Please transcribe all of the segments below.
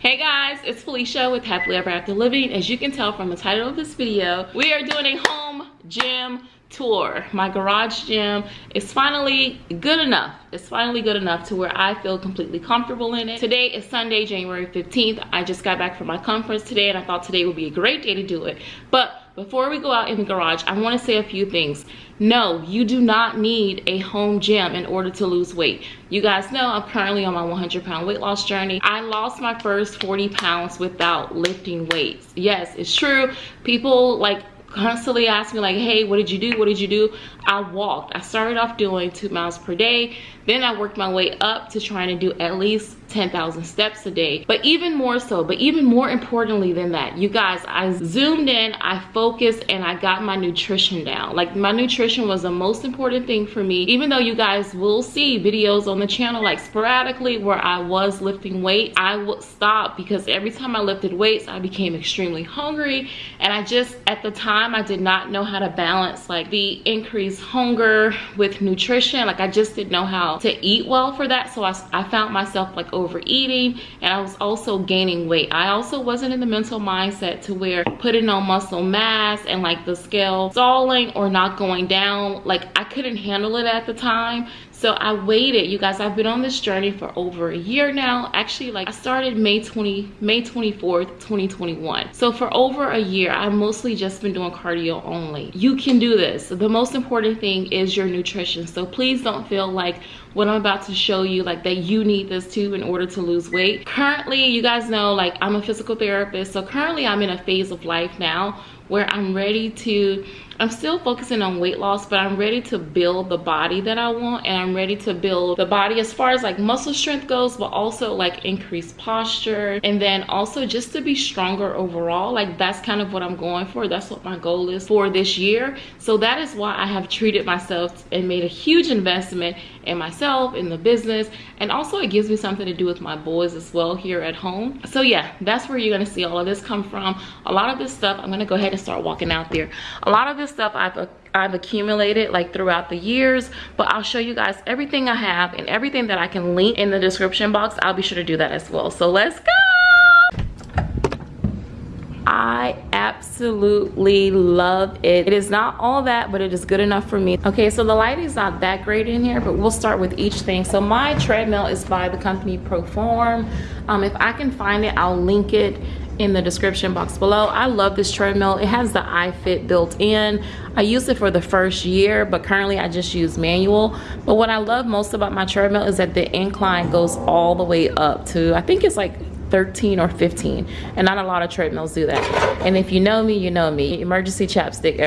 Hey guys, it's Felicia with Happily Ever After Living. As you can tell from the title of this video, we are doing a home gym tour. My garage gym is finally good enough. It's finally good enough to where I feel completely comfortable in it. Today is Sunday, January 15th. I just got back from my conference today and I thought today would be a great day to do it. But before we go out in the garage, I wanna say a few things. No, you do not need a home gym in order to lose weight. You guys know I'm currently on my 100 pound weight loss journey. I lost my first 40 pounds without lifting weights. Yes, it's true. People like constantly ask me like, hey, what did you do? What did you do? I walked. I started off doing two miles per day. Then I worked my way up to trying to do at least 10,000 steps a day. But even more so, but even more importantly than that, you guys, I zoomed in, I focused, and I got my nutrition down. Like my nutrition was the most important thing for me. Even though you guys will see videos on the channel like sporadically where I was lifting weight, I would stop because every time I lifted weights, I became extremely hungry. And I just, at the time, I did not know how to balance like the increased hunger with nutrition. Like I just didn't know how to eat well for that. So I, I found myself like overeating and I was also gaining weight. I also wasn't in the mental mindset to where putting on muscle mass and like the scale stalling or not going down. Like I couldn't handle it at the time. So I waited, you guys, I've been on this journey for over a year now. Actually, like I started May 20, May 24th, 2021. So for over a year, I've mostly just been doing cardio only. You can do this. The most important thing is your nutrition. So please don't feel like what I'm about to show you like that you need this too in order to lose weight. Currently, you guys know like I'm a physical therapist. So currently I'm in a phase of life now where I'm ready to I'm still focusing on weight loss, but I'm ready to build the body that I want and I'm ready to build the body as far as like muscle strength goes, but also like increased posture and then also just to be stronger overall. Like that's kind of what I'm going for. That's what my goal is for this year. So that is why I have treated myself and made a huge investment in myself, in the business, and also it gives me something to do with my boys as well here at home. So yeah, that's where you're gonna see all of this come from. A lot of this stuff, I'm gonna go ahead and start walking out there. A lot of this stuff I've I've accumulated like throughout the years but I'll show you guys everything I have and everything that I can link in the description box I'll be sure to do that as well so let's go I absolutely love it. It is not all that, but it is good enough for me. Okay, so the lighting is not that great in here, but we'll start with each thing. So my treadmill is by the company Proform. Um, if I can find it, I'll link it in the description box below. I love this treadmill. It has the iFit built in. I used it for the first year, but currently I just use manual. But what I love most about my treadmill is that the incline goes all the way up to, I think it's like 13 or 15 and not a lot of treadmills do that and if you know me you know me emergency chapstick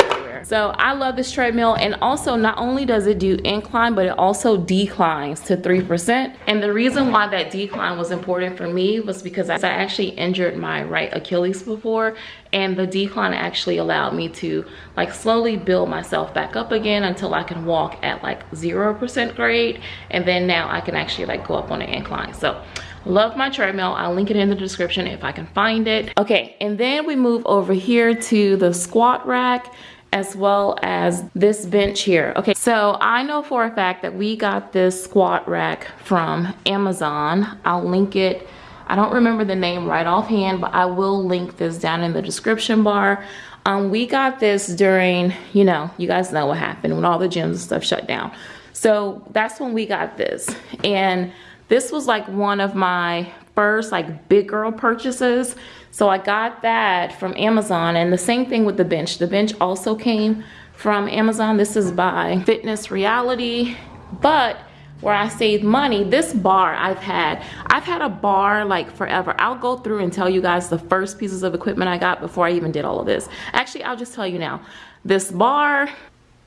so I love this treadmill and also not only does it do incline, but it also declines to 3%. And the reason why that decline was important for me was because I actually injured my right Achilles before and the decline actually allowed me to like slowly build myself back up again until I can walk at like 0% grade. And then now I can actually like go up on an incline. So love my treadmill i'll link it in the description if i can find it okay and then we move over here to the squat rack as well as this bench here. Okay, so I know for a fact that we got this squat rack from Amazon. I'll link it. I don't remember the name right offhand, but I will link this down in the description bar. Um, we got this during, you know, you guys know what happened when all the gyms and stuff shut down. So that's when we got this. And this was like one of my first like big girl purchases. So I got that from Amazon and the same thing with the bench. The bench also came from Amazon. This is by Fitness Reality, but where I saved money, this bar I've had, I've had a bar like forever. I'll go through and tell you guys the first pieces of equipment I got before I even did all of this. Actually, I'll just tell you now. This bar,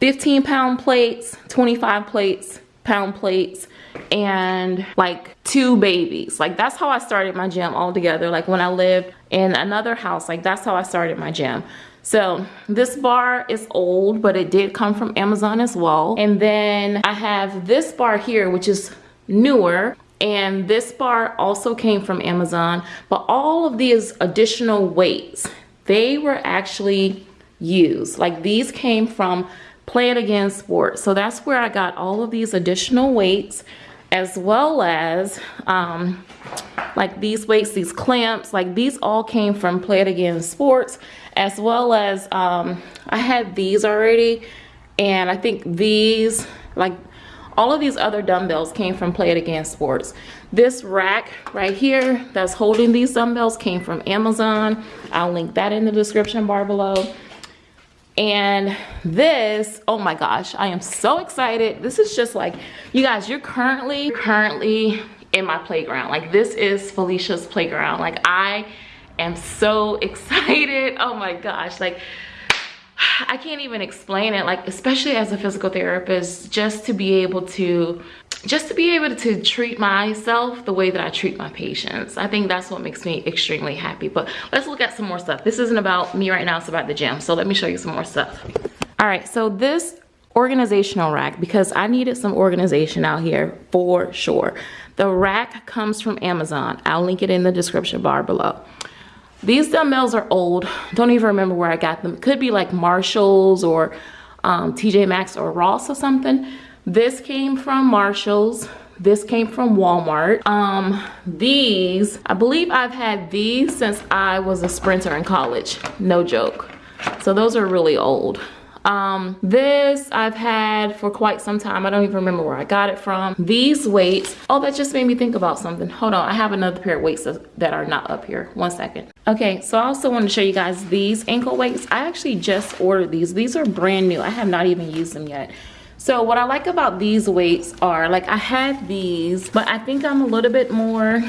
15 pound plates, 25 plates, pound plates, and like two babies. Like that's how I started my gym all together. Like when I lived in another house, like that's how I started my gym. So this bar is old, but it did come from Amazon as well. And then I have this bar here, which is newer. And this bar also came from Amazon, but all of these additional weights, they were actually used. Like these came from Play It Again Sports. So that's where I got all of these additional weights as well as um, like these weights, these clamps, like these all came from Play It Again Sports, as well as um, I had these already. And I think these, like all of these other dumbbells came from Play It Again Sports. This rack right here that's holding these dumbbells came from Amazon. I'll link that in the description bar below. And this, oh my gosh, I am so excited. This is just like, you guys, you're currently, currently in my playground. Like this is Felicia's playground. Like I am so excited. Oh my gosh, like I can't even explain it. Like especially as a physical therapist, just to be able to just to be able to treat myself the way that I treat my patients. I think that's what makes me extremely happy. But let's look at some more stuff. This isn't about me right now, it's about the gym. So let me show you some more stuff. All right, so this organizational rack, because I needed some organization out here for sure. The rack comes from Amazon. I'll link it in the description bar below. These dumbbells are old. Don't even remember where I got them. Could be like Marshalls or um, TJ Maxx or Ross or something. This came from Marshalls. This came from Walmart. Um, these, I believe I've had these since I was a sprinter in college. No joke. So those are really old. Um, this I've had for quite some time. I don't even remember where I got it from. These weights, oh, that just made me think about something. Hold on, I have another pair of weights that are not up here. One second. Okay, so I also want to show you guys these ankle weights. I actually just ordered these. These are brand new. I have not even used them yet. So what I like about these weights are, like I had these, but I think I'm a little bit more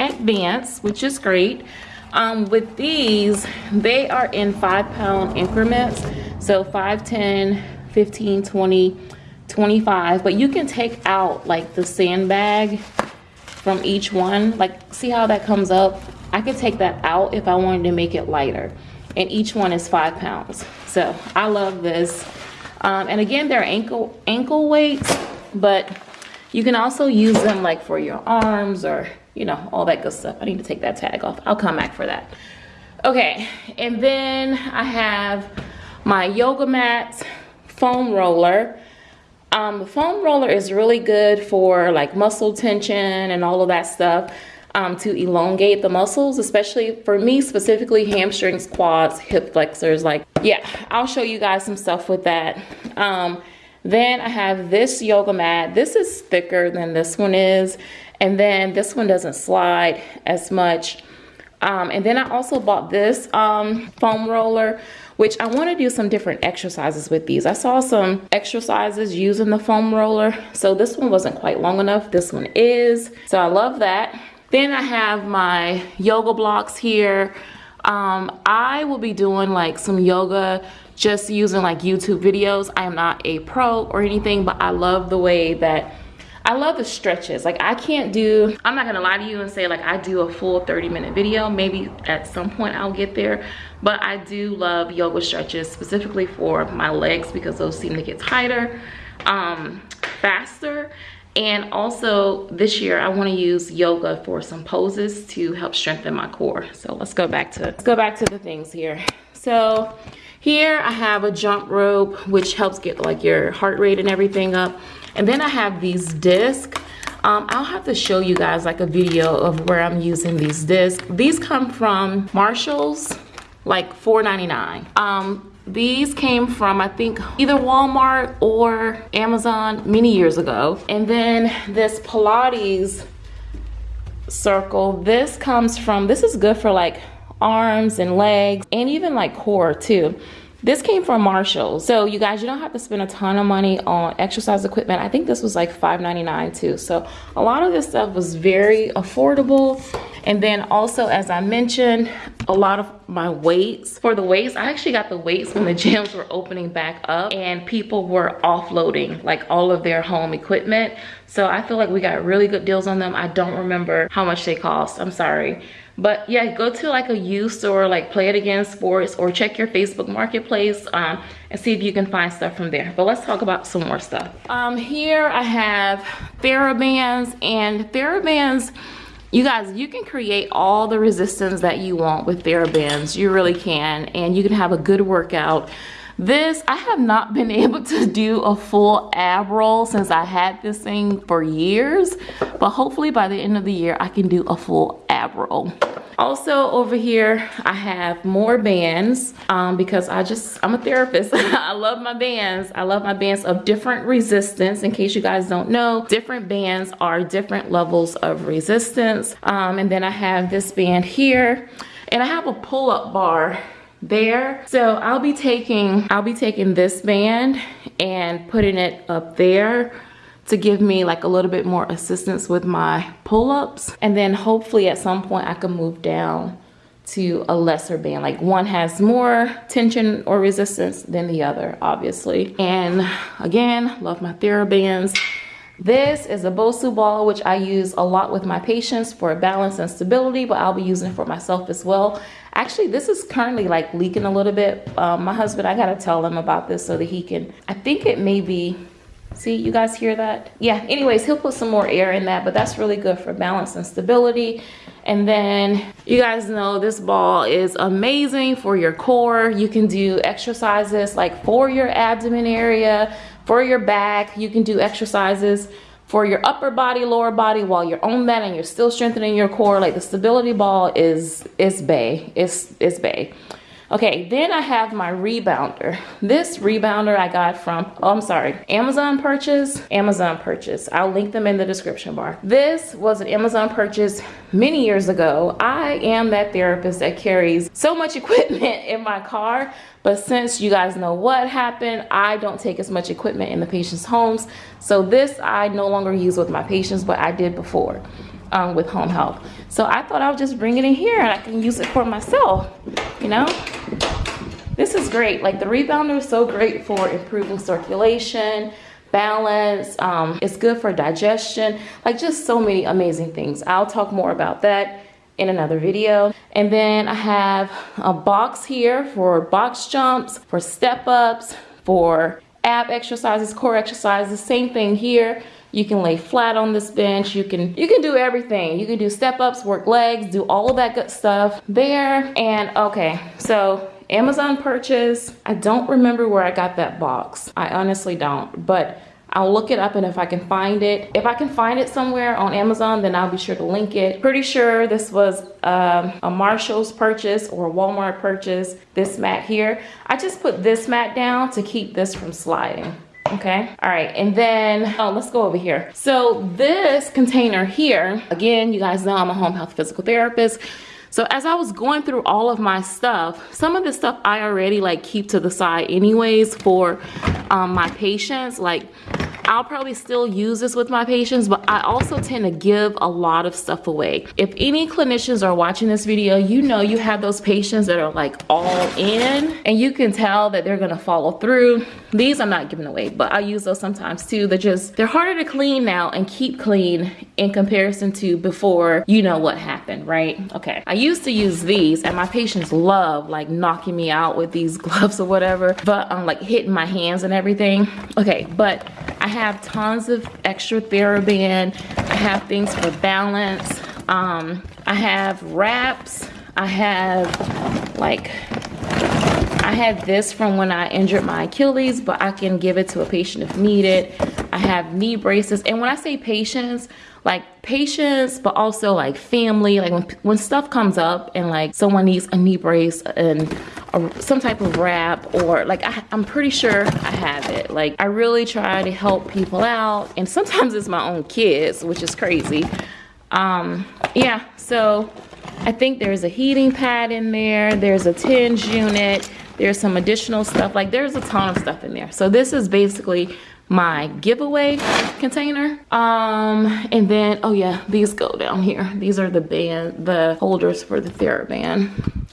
advanced, which is great. Um, with these, they are in five pound increments. So 5, 10, 15, 20, 25. But you can take out like the sandbag from each one. Like see how that comes up? I could take that out if I wanted to make it lighter. And each one is five pounds. So I love this. Um, and again, they're ankle, ankle weights, but you can also use them like for your arms or, you know, all that good stuff. I need to take that tag off. I'll come back for that. Okay, and then I have my yoga mat foam roller. Um, the foam roller is really good for like muscle tension and all of that stuff um, to elongate the muscles, especially for me specifically hamstrings, quads, hip flexors. Like, yeah, I'll show you guys some stuff with that. Um, then I have this yoga mat. This is thicker than this one is. And then this one doesn't slide as much. Um, and then I also bought this um, foam roller, which I want to do some different exercises with these. I saw some exercises using the foam roller. So this one wasn't quite long enough. This one is. So I love that. Then I have my yoga blocks here. Um, I will be doing like some yoga just using like YouTube videos. I am not a pro or anything, but I love the way that I love the stretches. Like I can't do, I'm not gonna lie to you and say like I do a full 30 minute video. Maybe at some point I'll get there. But I do love yoga stretches specifically for my legs because those seem to get tighter um, faster and also this year I want to use yoga for some poses to help strengthen my core. So let's go back to let's go back to the things here. So here I have a jump rope which helps get like your heart rate and everything up. And then I have these discs. Um, I'll have to show you guys like a video of where I'm using these discs. These come from Marshalls, like $4.99. Um, these came from, I think, either Walmart or Amazon many years ago. And then this Pilates circle, this comes from, this is good for like arms and legs and even like core too. This came from Marshall. So you guys, you don't have to spend a ton of money on exercise equipment. I think this was like $5.99 too. So a lot of this stuff was very affordable. And then also, as I mentioned, a lot of my weights. For the weights, I actually got the weights when the gyms were opening back up and people were offloading like all of their home equipment. So I feel like we got really good deals on them. I don't remember how much they cost. I'm sorry. But yeah, go to like a used store like Play It Again Sports or check your Facebook Marketplace um, and see if you can find stuff from there. But let's talk about some more stuff. Um, here I have TheraBands and TheraBands, you guys, you can create all the resistance that you want with TheraBands. You really can. And you can have a good workout. This, I have not been able to do a full ab roll since I had this thing for years, but hopefully by the end of the year, I can do a full ab roll. Also over here, I have more bands um, because I just, I'm a therapist. I love my bands. I love my bands of different resistance. In case you guys don't know, different bands are different levels of resistance. Um, and then I have this band here and I have a pull-up bar there. So I'll be taking, I'll be taking this band and putting it up there to give me like a little bit more assistance with my pull-ups. And then hopefully at some point I can move down to a lesser band. Like one has more tension or resistance than the other, obviously. And again, love my TheraBands. This is a Bosu ball, which I use a lot with my patients for balance and stability, but I'll be using it for myself as well. Actually, this is currently like leaking a little bit. Um, my husband, I gotta tell him about this so that he can, I think it may be, see, you guys hear that? Yeah, anyways, he'll put some more air in that, but that's really good for balance and stability. And then you guys know this ball is amazing for your core. You can do exercises like for your abdomen area, for your back. You can do exercises for your upper body, lower body while you're on that and you're still strengthening your core. Like the stability ball is, is bay, it's, it's bay. Okay, then I have my rebounder. This rebounder I got from, oh, I'm sorry, Amazon purchase, Amazon purchase. I'll link them in the description bar. This was an Amazon purchase many years ago. I am that therapist that carries so much equipment in my car, but since you guys know what happened, I don't take as much equipment in the patient's homes. So this I no longer use with my patients, but I did before um, with home health. So I thought I would just bring it in here and I can use it for myself, you know? This is great. Like the rebounder is so great for improving circulation, balance. Um, it's good for digestion, like just so many amazing things. I'll talk more about that in another video. And then I have a box here for box jumps, for step ups, for ab exercises, core exercises, same thing here. You can lay flat on this bench. You can you can do everything. You can do step ups, work legs, do all of that good stuff there. And okay, so Amazon purchase. I don't remember where I got that box. I honestly don't, but I'll look it up and if I can find it, if I can find it somewhere on Amazon, then I'll be sure to link it. Pretty sure this was um, a Marshall's purchase or a Walmart purchase, this mat here. I just put this mat down to keep this from sliding okay. All right. And then oh let's go over here. So this container here again you guys know i'm a home health physical therapist. So as I was going through all of my stuff, some of the stuff I already like keep to the side anyways for um, my patients. Like I'll probably still use this with my patients, but I also tend to give a lot of stuff away. If any clinicians are watching this video, you know you have those patients that are like all in and you can tell that they're gonna follow through. These I'm not giving away, but I use those sometimes too. They're just, they're harder to clean now and keep clean in comparison to before you know what happened, right? Okay, I used to use these and my patients love like knocking me out with these gloves or whatever, but I'm um, like hitting my hands and everything. Okay, but I have tons of extra TheraBand. I have things for balance. Um, I have wraps. I have like, I had this from when I injured my Achilles, but I can give it to a patient if needed. I have knee braces. And when I say patients, like patients, but also like family. Like when, when stuff comes up and like someone needs a knee brace and a, some type of wrap or like I, I'm pretty sure I have it. Like I really try to help people out and sometimes it's my own kids, which is crazy. Um, yeah, so I think there's a heating pad in there. There's a TENS unit. There's some additional stuff. Like there's a ton of stuff in there. So this is basically my giveaway container um and then oh yeah these go down here these are the band the holders for the TheraBand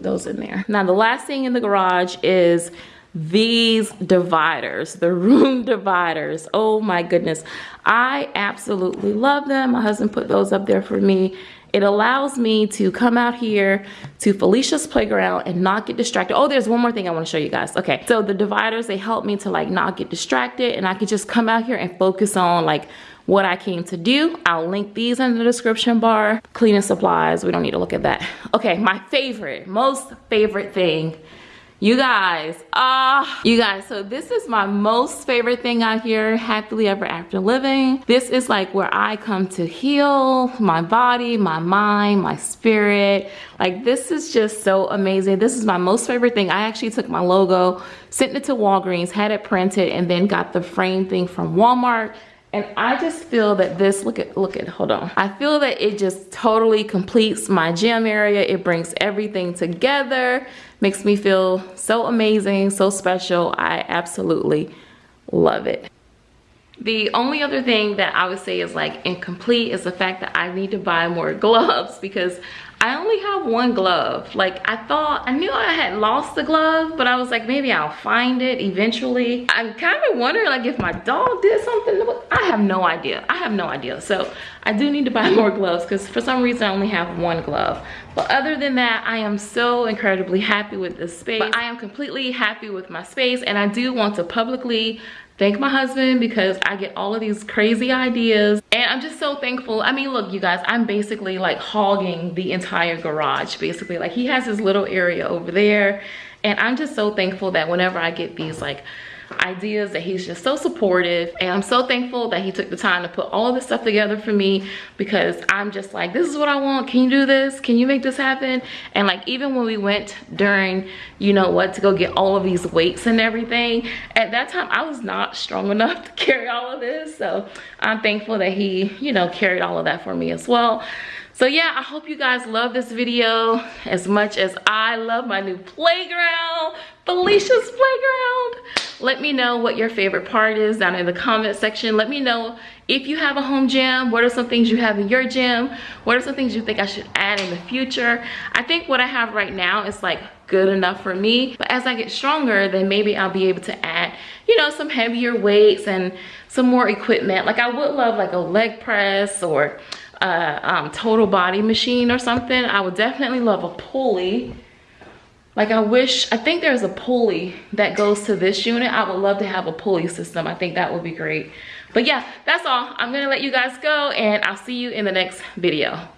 put those in there. Now the last thing in the garage is these dividers the room dividers. Oh my goodness. I absolutely love them. My husband put those up there for me. It allows me to come out here to Felicia's playground and not get distracted. Oh, there's one more thing I wanna show you guys. Okay, so the dividers, they help me to like not get distracted and I can just come out here and focus on like what I came to do. I'll link these in the description bar. Cleaning supplies, we don't need to look at that. Okay, my favorite, most favorite thing You guys, ah, uh, you guys, so this is my most favorite thing out here, happily ever after living. This is like where I come to heal my body, my mind, my spirit. Like this is just so amazing. This is my most favorite thing. I actually took my logo, sent it to Walgreens, had it printed, and then got the frame thing from Walmart and I just feel that this, look at, look at, hold on. I feel that it just totally completes my gym area. It brings everything together, makes me feel so amazing, so special. I absolutely love it. The only other thing that I would say is like incomplete is the fact that I need to buy more gloves because I only have one glove. Like I thought, I knew I had lost the glove, but I was like, maybe I'll find it eventually. I'm kind of wondering like if my dog did something. I have no idea. I have no idea. So I do need to buy more gloves because for some reason I only have one glove. But other than that, I am so incredibly happy with this space. But I am completely happy with my space and I do want to publicly thank my husband because I get all of these crazy ideas and I'm just so thankful. I mean, look, you guys, I'm basically like hogging the entire garage, basically. Like he has his little area over there and I'm just so thankful that whenever I get these like ideas that he's just so supportive. And I'm so thankful that he took the time to put all this stuff together for me because I'm just like this is what I want. Can you do this? Can you make this happen? And like even when we went during you know what to go get all of these weights and everything at that time I was not strong enough to carry all of this. So I'm thankful that he you know carried all of that for me as well so yeah i hope you guys love this video as much as i love my new playground felicia's playground. Let me know what your favorite part is down in the comment section. Let me know if you have a home gym. What are some things you have in your gym? What are some things you think i should add in the future? I think what i have right now is like good enough for me. But as i get stronger then maybe i'll be able to add you know some heavier weights and some more equipment. Like i would love like a leg press or a um, total body machine or something. I would definitely love a pulley. Like I wish, I think there's a pulley that goes to this unit. I would love to have a pulley system. I think that would be great. But yeah, that's all. I'm gonna let you guys go and I'll see you in the next video.